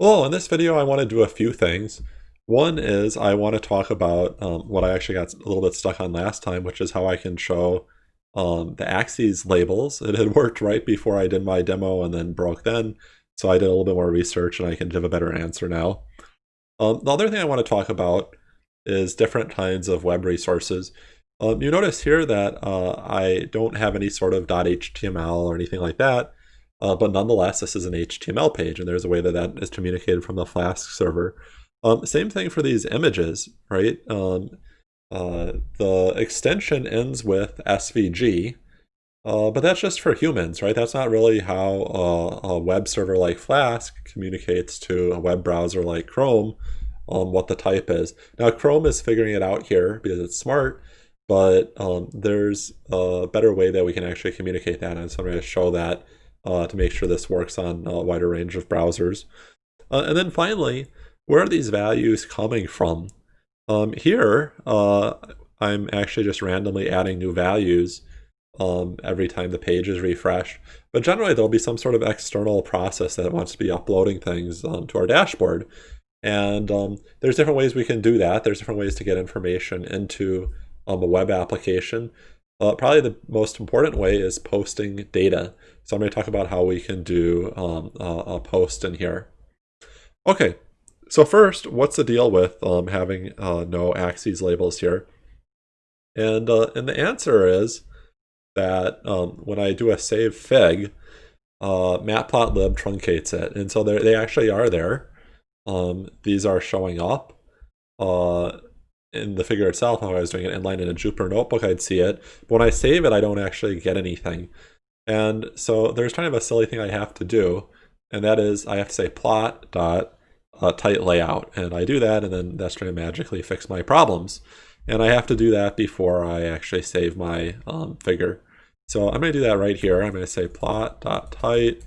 Well, in this video I want to do a few things. One is I want to talk about um, what I actually got a little bit stuck on last time, which is how I can show um, the axes labels. It had worked right before I did my demo and then broke then, so I did a little bit more research and I can give a better answer now. Um, the other thing I want to talk about is different kinds of web resources. Um, you notice here that uh, I don't have any sort of .html or anything like that. Uh, but nonetheless, this is an HTML page, and there's a way that that is communicated from the Flask server. Um, same thing for these images, right? Um, uh, the extension ends with SVG, uh, but that's just for humans, right? That's not really how a web server like Flask communicates to a web browser like Chrome um, what the type is. Now, Chrome is figuring it out here because it's smart, but um, there's a better way that we can actually communicate that, and so I'm going to show that uh, to make sure this works on a wider range of browsers. Uh, and then finally, where are these values coming from? Um, here, uh, I'm actually just randomly adding new values um, every time the page is refreshed. But generally, there'll be some sort of external process that wants to be uploading things um, to our dashboard. And um, there's different ways we can do that. There's different ways to get information into um, a web application. Uh, probably the most important way is posting data. So I'm going to talk about how we can do um, a, a, post in here. Okay, so first, what's the deal with um, having uh, no axes labels here? And, uh, and the answer is that um, when I do a save fig, uh, matplotlib truncates it. And so they actually are there. Um, these are showing up. In the figure itself, if I was doing it inline in a Jupyter notebook, I'd see it. But when I save it, I don't actually get anything. And so there's kind of a silly thing I have to do, and that is I have to say plot dot uh, tight layout. And I do that, and then that's going to magically fix my problems. And I have to do that before I actually save my um, figure. So I'm going to do that right here. I'm going to say plot dot tight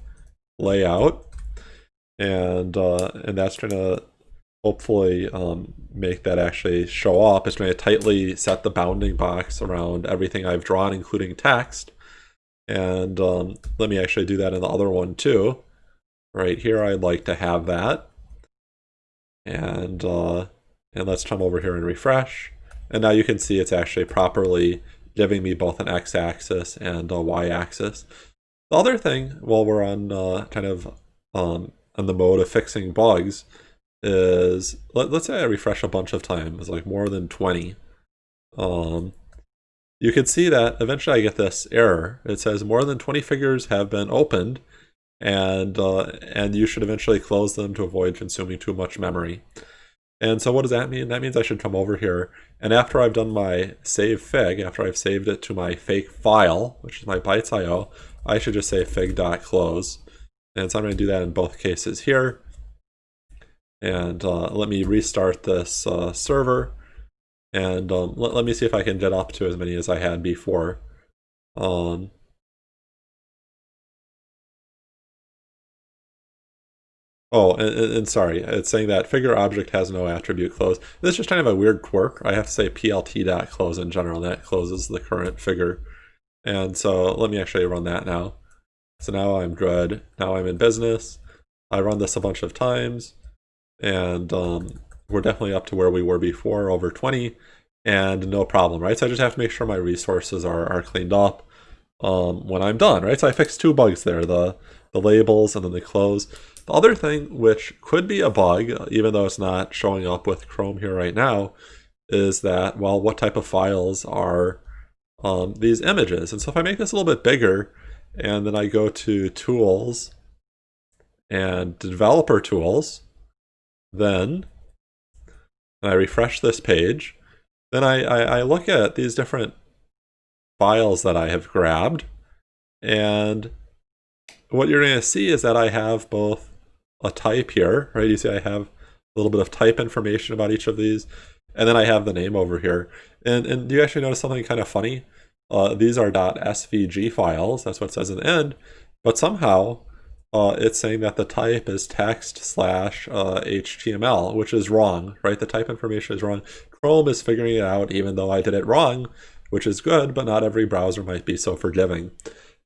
layout. And, uh, and that's going to hopefully um, make that actually show up. It's going to tightly set the bounding box around everything I've drawn, including text. And um, let me actually do that in the other one too. Right here, I'd like to have that. And, uh, and let's come over here and refresh. And now you can see it's actually properly giving me both an x-axis and a y-axis. The other thing, while we're on uh, kind of um, on the mode of fixing bugs, is let, us say I refresh a bunch of times, like more than 20. Um, you can see that eventually I get this error. It says more than 20 figures have been opened and uh, and you should eventually close them to avoid consuming too much memory. And so what does that mean? That means I should come over here and after I've done my save fig, after I've saved it to my fake file, which is my bytes.io, I should just say fig.close. And so I'm going to do that in both cases here. And uh, let me restart this uh, server. And um, let, let me see if I can get up to as many as I had before. Um, Oh, and, and, sorry, it's saying that figure object has no attribute close. This is just kind of a weird quirk. I have to say plt.close in general, that closes the current figure. And so let me actually run that now. So now I'm good. Now I'm in business. I run this a bunch of times and um, we're definitely up to where we were before, over 20, and no problem, right? So I just have to make sure my resources are, are cleaned up um, when I'm done, right? So I fixed two bugs there, the, the labels and then the close. The other thing, which could be a bug, even though it's not showing up with Chrome here right now, is that, well, what type of files are um, these images? And so if I make this a little bit bigger, and then I go to Tools and Developer Tools, then I refresh this page, then I, I, I look at these different files that I have grabbed, and what you're going to see is that I have both a type here, right? You see I have a little bit of type information about each of these, and then I have the name over here. And, and do you actually notice something kind of funny? Uh, these are .svg files, that's what it says in the end, but somehow uh, it's saying that the type is text slash uh, HTML, which is wrong, right? The type information is wrong. Chrome is figuring it out even though I did it wrong, which is good, but not every browser might be so forgiving.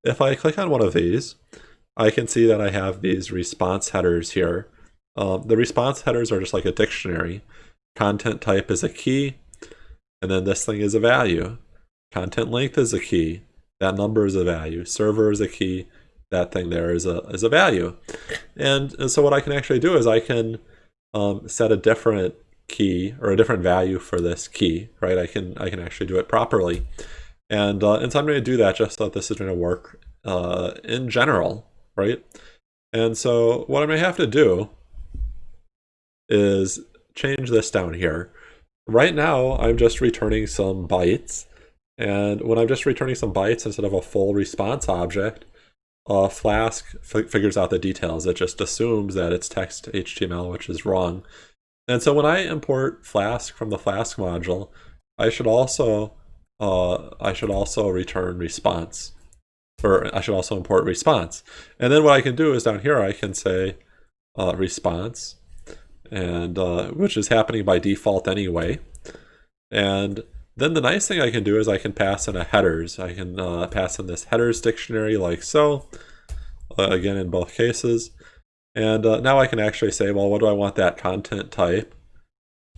If I click on one of these, I can see that I have these response headers here Um, the response headers are just like a dictionary. Content type is a key, and then this thing is a value. Content length is a key. That number is a value. Server is a key. That thing there is a is a value. And, and so what I can actually do is I can um, set a different key or a different value for this key, right? I can I can actually do it properly. And, uh, and so I'm going to do that just so that this is going to work uh, in general, right? And so what I'm going to have to do is change this down here. Right now, I'm just returning some bytes. And when I'm just returning some bytes instead of a full response object, uh, Flask figures out the details. It just assumes that it's text HTML, which is wrong. And so when I import Flask from the Flask module, I should also uh, I should also return response, or I should also import response. And then what I can do is down here I can say uh, response, and uh, which is happening by default anyway. And then the nice thing I can do is I can pass in a headers. I can uh, pass in this headers dictionary like so, uh, again in both cases. And uh, now I can actually say, well, what do I want that content type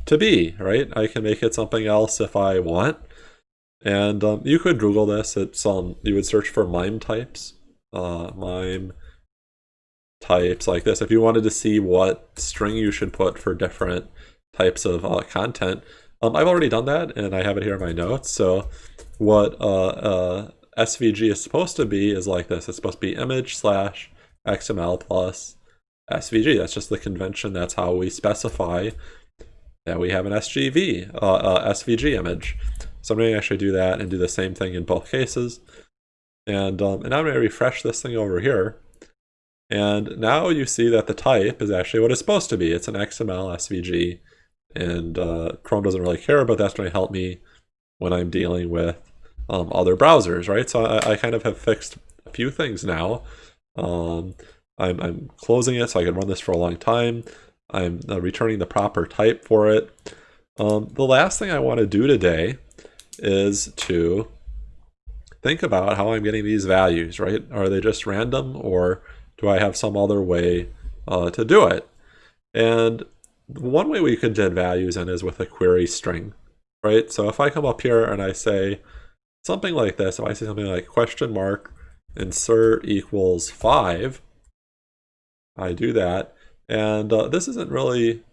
to be, right? I can make it something else if I want. And um, you could Google this. It's um, you would search for MIME types, uh, MIME types like this. If you wanted to see what string you should put for different types of uh, content, um, I've already done that, and I have it here in my notes. So what uh, uh, SVG is supposed to be is like this. It's supposed to be image slash XML plus SVG. That's just the convention. That's how we specify that we have an SGV, uh, uh SVG image. So I'm going to actually do that and do the same thing in both cases. And, um, and I'm going to refresh this thing over here. And now you see that the type is actually what it's supposed to be. It's an XML SVG and uh, Chrome doesn't really care, but that's going to help me when I'm dealing with um, other browsers, right? So I, I, kind of have fixed a few things now. Um, I'm, I'm, closing it so I can run this for a long time. I'm uh, returning the proper type for it. Um, the last thing I want to do today is to think about how I'm getting these values, right? Are they just random or do I have some other way uh, to do it? And one way we could get values in is with a query string, right? So if I come up here and I say something like this, if I say something like question mark insert equals 5, I do that. And uh, this isn't really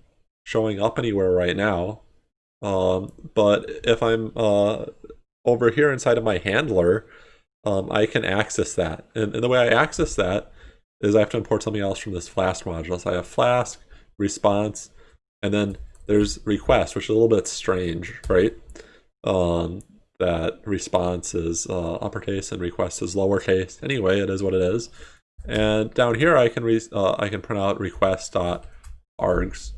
showing up anywhere right now. Um, but if I'm uh, over here inside of my handler, um, I can access that. And, and, the way I access that is I have to import something else from this Flask module. So I have Flask, response, and then there's request, which is a little bit strange, right? Um, that response is uh, uppercase and request is lowercase. Anyway, it is what it is. And down here, I can re uh, I can print out request.args.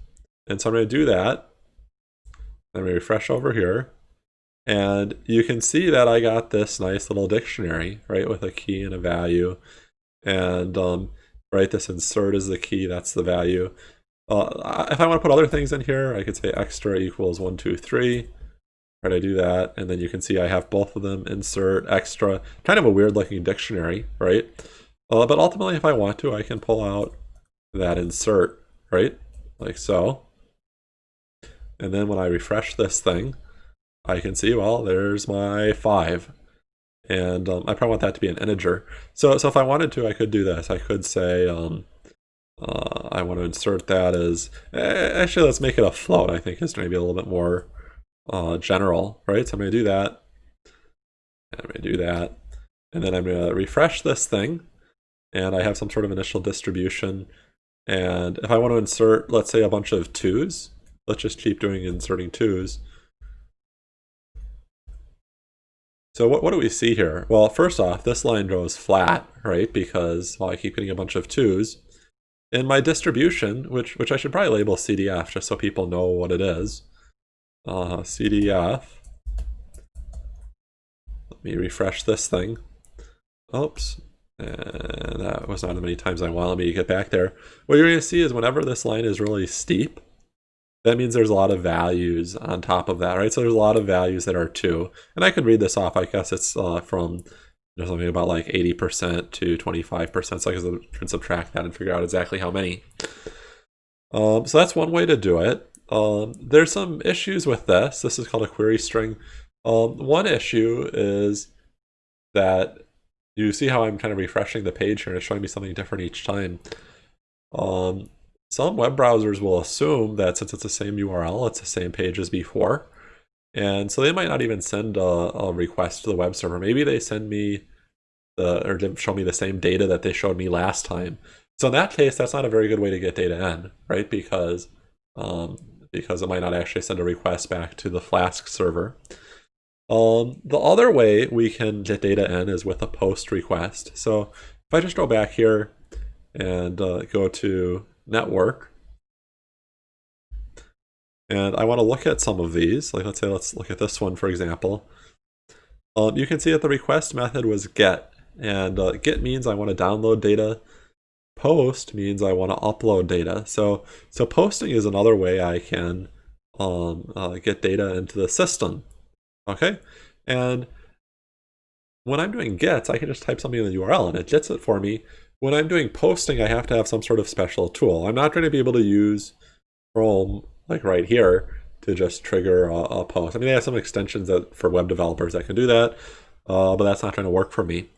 And so I'm going to do that. Let me refresh over here. And you can see that I got this nice little dictionary, right, with a key and a value. And um, right, this insert is the key, that's the value. Uh, if I want to put other things in here, I could say extra equals one, two, three. Right, I do that, and then you can see I have both of them, insert, extra, kind of a weird looking dictionary, right? Uh, but ultimately, if I want to, I can pull out that insert, right? Like so. And then when I refresh this thing, I can see, well, there's my five. And um, I probably want that to be an integer. So, so if I wanted to, I could do this. I could say, um, uh, I want to insert that as, eh, actually let's make it a float, I think is maybe a little bit more uh, general, right? So I'm going to do that, I'm going to do that, and then I'm going to refresh this thing, and I have some sort of initial distribution, and if I want to insert, let's say a bunch of twos, let's just keep doing inserting twos. So what, what do we see here? Well, first off, this line goes flat, right? Because, well, I keep getting a bunch of twos in my distribution, which which I should probably label CDF just so people know what it is. Uh, CDF. Let me refresh this thing. Oops. And that was not as many times I wanted me to get back there. What you're going to see is whenever this line is really steep, that means there's a lot of values on top of that, right? So there's a lot of values that are 2. And I could read this off. I guess it's uh, from there's something about like 80% to 25%. So I can subtract that and figure out exactly how many. Um, so that's one way to do it. Um, there's some issues with this. This is called a query string. Um, one issue is that you see how I'm kind of refreshing the page here and it's showing me something different each time. Um, some web browsers will assume that since it's the same URL, it's the same page as before. And so they might not even send a, a request to the web server. Maybe they send me the, or didn't show me the same data that they showed me last time. So in that case, that's not a very good way to get data in, right? Because um, because it might not actually send a request back to the Flask server. Um, the other way we can get data in is with a post request. So if I just go back here and uh, go to network, and I want to look at some of these, like let's say let's look at this one for example. Um, you can see that the request method was get, and uh, get means I want to download data. Post means I want to upload data. So, so posting is another way I can um, uh, get data into the system. Okay, and when I'm doing gets, I can just type something in the URL and it gets it for me. When I'm doing posting, I have to have some sort of special tool. I'm not going to be able to use Chrome like right here to just trigger a, a post. I mean, they have some extensions that for web developers that can do that, uh, but that's not going to work for me.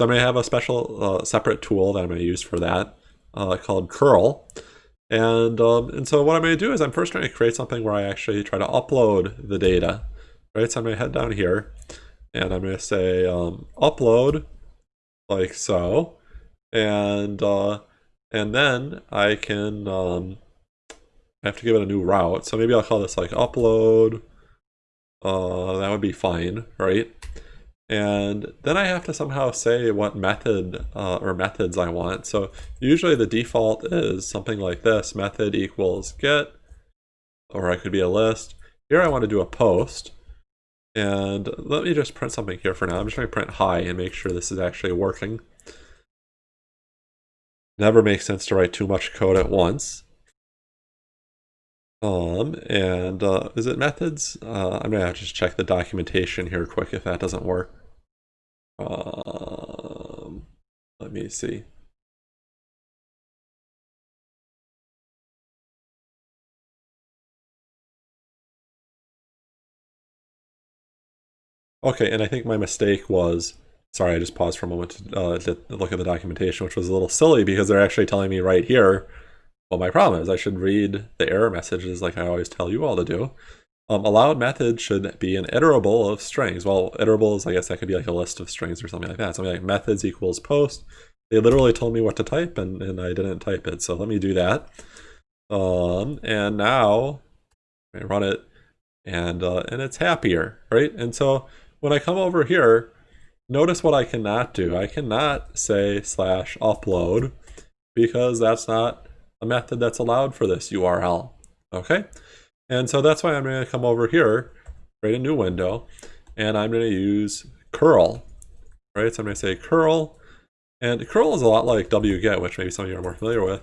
So I'm going to have a special uh, separate tool that I'm going to use for that uh, called curl. And, um, and so what I'm going to do is I'm first going to create something where I actually try to upload the data right? So I'm going to head down here and I'm going to say um, upload like so. And, uh, and then I can, um, I have to give it a new route. So maybe I'll call this like upload. Uh, that would be fine, right? And then I have to somehow say what method uh, or methods I want. So usually the default is something like this, method equals get, or I could be a list. Here I want to do a post. And let me just print something here for now. I'm just going to print hi and make sure this is actually working. Never makes sense to write too much code at once. Um, and uh, is it methods? Uh, I'm going to just check the documentation here quick if that doesn't work. Um, let me see. Okay, and I think my mistake was, sorry, I just paused for a moment to, uh, to look at the documentation, which was a little silly because they're actually telling me right here what my problem is. I should read the error messages like I always tell you all to do. Um, allowed method should be an iterable of strings. Well, iterables, I guess that could be like a list of strings or something like that. Something like methods equals post. They literally told me what to type and, and I didn't type it. So let me do that. Um, and now I run it and, uh, and it's happier, right? And so when I come over here, notice what I cannot do. I cannot say slash upload because that's not a method that's allowed for this URL. Okay? And so that's why I'm going to come over here, create a new window, and I'm going to use curl. Right? So I'm going to say curl, and curl is a lot like wget, which maybe some of you are more familiar with.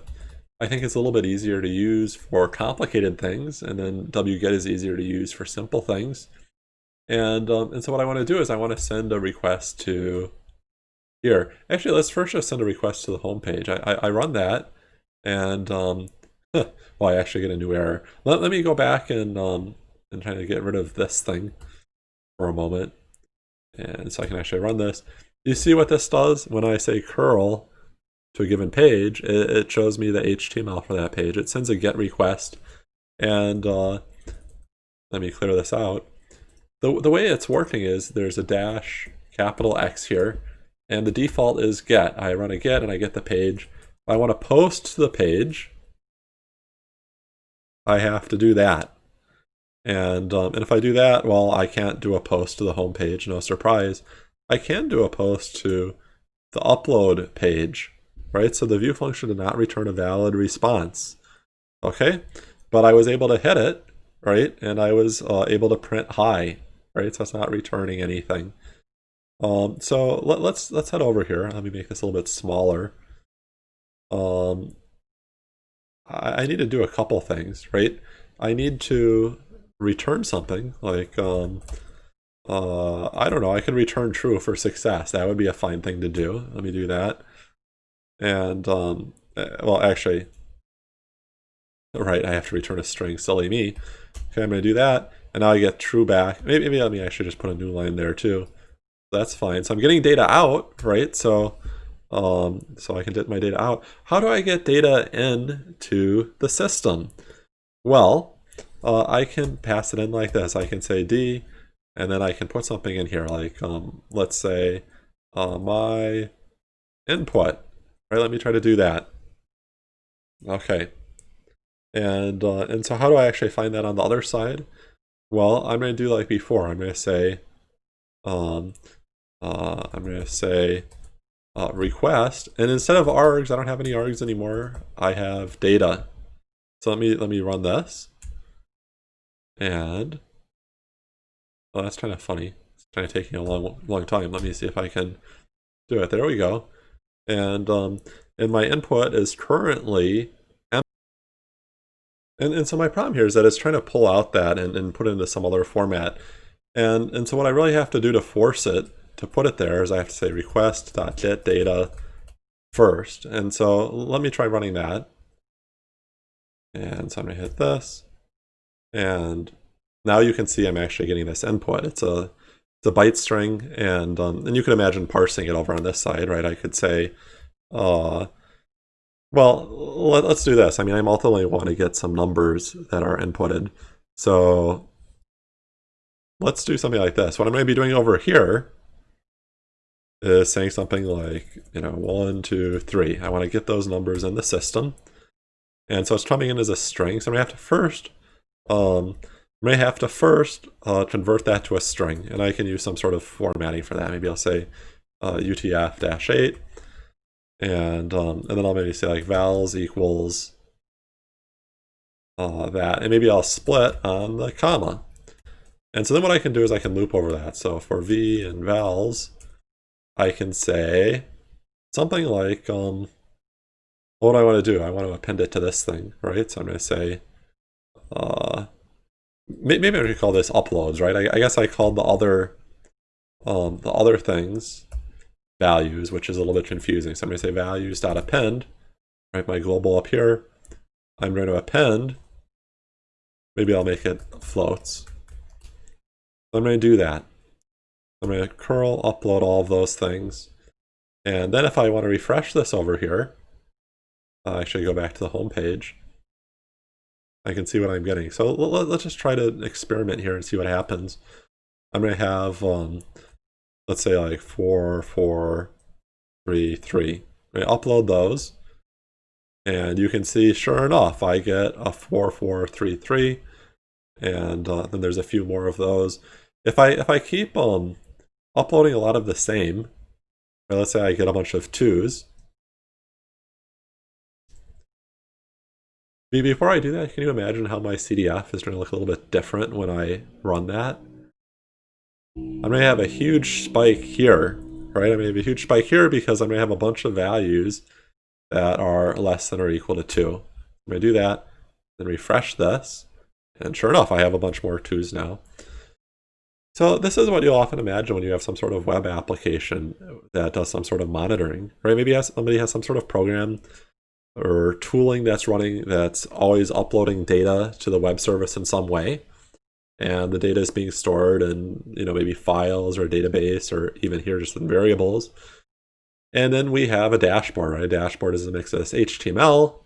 I think it's a little bit easier to use for complicated things, and then wget is easier to use for simple things. And, um, and so what I want to do is I want to send a request to here. Actually, let's first just send a request to the home page. I, I, I run that, and um, well, I actually get a new error. Let, let me go back and um, and try to get rid of this thing for a moment. And so I can actually run this. You see what this does? When I say curl to a given page, it, it shows me the HTML for that page. It sends a GET request. And uh, let me clear this out the, the way it's working is there's a dash capital X here, and the default is get. I run a get and I get the page. I want to post the page, I have to do that. And, um, and if I do that, well, I can't do a post to the home page, no surprise. I can do a post to the upload page, right? So the view function did not return a valid response, okay? But I was able to hit it, right? And I was uh, able to print hi right? So it's not returning anything. Um, so let, us let's, let's head over here. Let me make this a little bit smaller. Um, I, need to do a couple things, right? I need to return something like um, uh, I don't know. I can return true for success. That would be a fine thing to do. Let me do that. And um, eh, well, actually, right, I have to return a string, silly me. Okay, I'm going to do that, and now I get true back. Maybe, maybe let me actually just put a new line there too. That's fine. So I'm getting data out, right? So um, so I can get my data out. How do I get data in to the system? Well, uh, I can pass it in like this. I can say D, and then I can put something in here, like um, let's say uh, my input. Right, let me try to do that. Okay. And, uh, and so how do I actually find that on the other side? Well, I'm going to do like before. I'm going to say, um, uh, I'm going to say uh, request, and instead of args, I don't have any args anymore. I have data. So let me let me run this, and oh, that's kind of funny. It's kind of taking a long long time. Let me see if I can do it. There we go. And um, and my input is currently and, and so my problem here is that it's trying to pull out that and, and put it into some other format. And, and so what I really have to do to force it to put it there is I have to say request.get data first. And so let me try running that. And so I'm gonna hit this. And now you can see I'm actually getting this input. It's a it's a byte string, and um, and you can imagine parsing it over on this side, right? I could say, uh, well, let, us do this. I mean, I ultimately want to get some numbers that are inputted. So let's do something like this. What I'm going to be doing over here is saying something like, you know, one, two, three. I want to get those numbers in the system. And so it's coming in as a string. So to have to first, um, to have to first uh, convert that to a string. And I can use some sort of formatting for that. Maybe I'll say uh, UTF-8. And, um, and then I'll maybe say like vals equals uh, that. And maybe I'll split on the comma. And so then what I can do is I can loop over that. So for v and vals, I can say something like, um, what do I want to do? I want to append it to this thing, right? So I'm going to say, uh, maybe I could call this uploads, right? I, I guess I called the other, um, the other things values, which is a little bit confusing. So I'm going to say values.append, right? My global up here. I'm going to append. Maybe I'll make it floats. I'm going to do that. I'm going to curl upload all of those things. And then if I want to refresh this over here, I should go back to the home page. I can see what I'm getting. So let's just try to experiment here and see what happens. I'm going to have, um, let's say like four, four, three, three. I upload those. And you can see, sure enough, I get a 4433, and uh, then there's a few more of those. If I if I keep um uploading a lot of the same. let's say I get a bunch of twos. Before I do that, can you imagine how my CDF is going to look a little bit different when I run that? I'm going to have a huge spike here, right? I'm going to have a huge spike here because I'm going to have a bunch of values that are less than or equal to 2. I'm going to do that, then refresh this, and sure enough, I have a bunch more 2s now. So this is what you'll often imagine when you have some sort of web application that does some sort of monitoring, right? Maybe somebody has some sort of program or tooling that's running that's always uploading data to the web service in some way. And the data is being stored in, you know, maybe files or a database or even here just in variables. And then we have a dashboard, right? A dashboard is a mix of HTML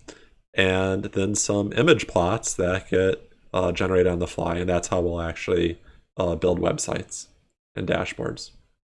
and then some image plots that get uh, generated on the fly. And that's how we'll actually uh, build websites and dashboards.